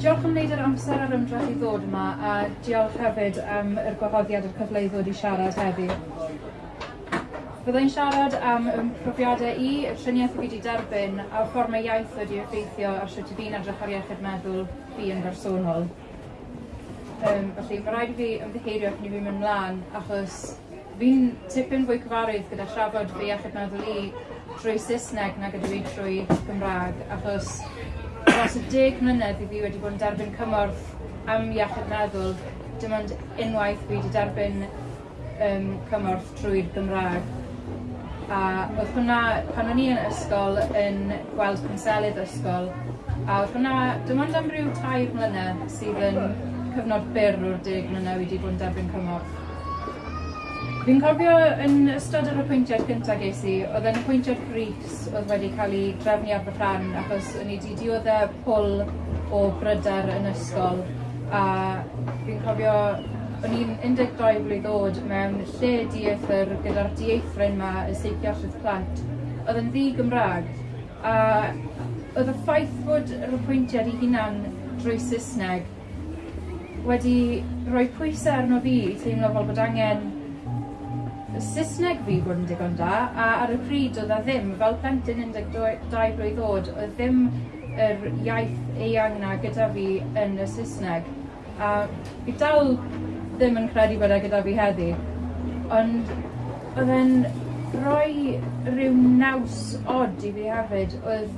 Diolch am wneud yr amser a'r ymdrech i ddod yma a diolch hefyd am yr gwahoddiad a'r cyfle i ddod i siarad heddi. Byddai'n siarad am ym profiadau i, y triniaeth fi wedi derbyn a'r mae iaith wedi effeithio ar sut i fi'n edrych ar iechyd meddwl fi yn bersonol. Um, felly mae rhaid i fi ymddiheirio cyn i fi mynd mlaen achos fi'n tipyn fwy cyfarwydd gyda trafod fi iechyd meddwl i trwy Saesneg nag ydw i trwy Gymraeg, achos dros y deg mlynedd i fi wedi bod yn derbyn cymorth am iechyd meddwl, dim ond unwaith fi wedi derbyn um, cymorth trwy'r Gymraeg. A oedd hwnna, pan o'n i yn ysgol, yn gweld cwnselydd ysgol, a oedd hwnna, dim ond am ryw tair mlynedd sydd yn cyfnod byr o'r deg mlynedd wedi bod yn derbyn cymorth. Fi'n cofio yn ystod yr apwyntiad cyntaf ges i, oedd yn apwyntiad Gris oedd wedi cael ei drefnu ar fy rhan achos o'n i wedi dioddau e pwl o bryder yn ysgol a fi'n cofio o'n i'n 12 blwydd oed mewn lle dieithr gyda'r dieithrin yma y seichiallydd plant. Oedd yn ddi Gymraeg a oedd y ffaith bod yr apwyntiad i hunan drwy Saesneg wedi rhoi pwysau arno fi i teimlo fel bod angen Y Saesneg fi bod yn digon da, a ar y pryd oedd a ddim, fel plentyn 12 blwydd oed, oedd ddim yr iaith eang na gyda fi yn y Saesneg. A fi dal ddim yn credu bod e gyda fi heddi, ond oedd e'n roi rhyw naws od i fi hefyd oedd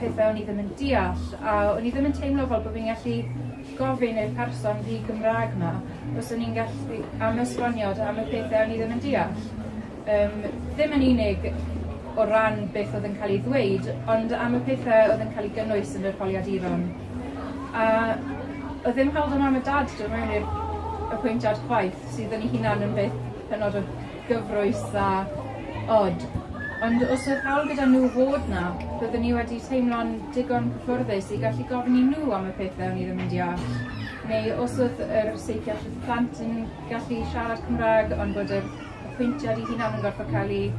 pethau o'n i ddim yn deall a o'n i ddim yn teimlo fel bod fi'n gallu gofyn i'r person fi Gymraeg ma os o'n i'n gallu am esboniad am y pethau o'n i ddim yn deall. Um, ddim yn unig o ran beth oedd yn cael ei ddweud, ond am y pethau oedd yn cael ei gynnwys yn yr holiaduron. A oedd ddim hawdd o am y dad dod mewn i'r apwyntiad chwaith sydd yn ei hunan yn beth hynod o gyfrwys a od. Ond os oedd hawl gyda nhw fod na, byddwn ni wedi teimlo'n digon cyffwrddus i gallu gofyn i nhw am y pethau o'n i ddim yn deall. Neu os oedd yr seigiall y plant yn gallu siarad Cymraeg, ond bod yr apwyntiad i hunan yn gorfod cael ei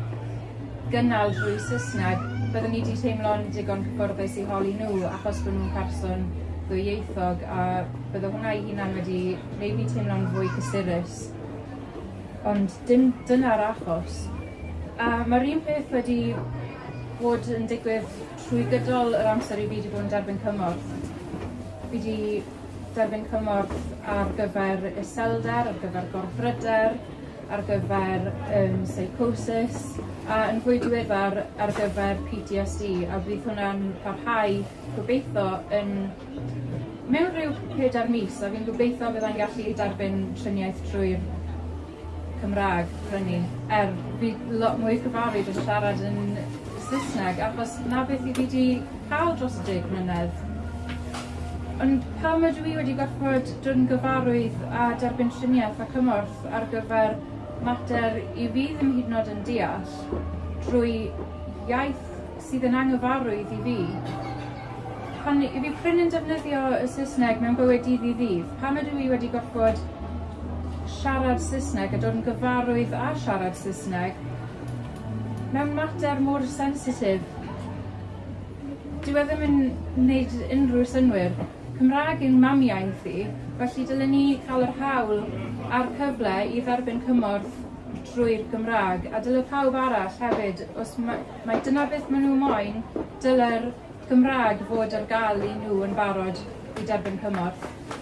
gynnal drwy Saesneg, byddwn ni wedi teimlo'n digon cyffwrddus i holi nhw achos bod nhw'n person ddwyieithog a bydde hwnna i hunan wedi gwneud fi teimlo'n fwy cysurus. Ond dim dyna'r achos. A mae'r un peth wedi bod yn digwydd trwy gydol yr amser i fi wedi bod yn derbyn cymorth. Fi wedi derbyn cymorth ar gyfer iselder, ar gyfer gorfryder, ar gyfer um, psychosis, a yn fwy diweddar ar gyfer PTSD, a bydd hwnna'n parhau gobeithio yn mewn rhyw pedair mis, a fi'n gobeithio byddai'n gallu derbyn triniaeth trwy'r Cymraeg fyny. Er, fi lot mwy cyfarwydd yn siarad yn Saesneg, achos na beth i fi wedi cael dros y deg mlynedd. Ond pam ydw i wedi gorfod dod yn gyfarwydd a derbyn triniaeth a cymorth ar gyfer mater i fi ddim hyd yn oed yn deall drwy iaith sydd yn anghyfarwydd i fi. Pan i fi pryn yn defnyddio y Saesneg mewn bywyd dydd i ddydd, pam ydw i wedi gorfod siarad Saesneg a dod yn gyfarwydd a siarad Saesneg mewn mater mor sensitif. Dyw e ddim yn gwneud unrhyw synwyr. Cymraeg yn mamiaeth i, felly dylen ni cael yr hawl a'r cyfle i dderbyn cymorth drwy'r Gymraeg, a dylai pawb arall hefyd, os mae, mae dyna beth maen nhw moyn, dylai'r Gymraeg fod ar gael i nhw yn barod i derbyn cymorth.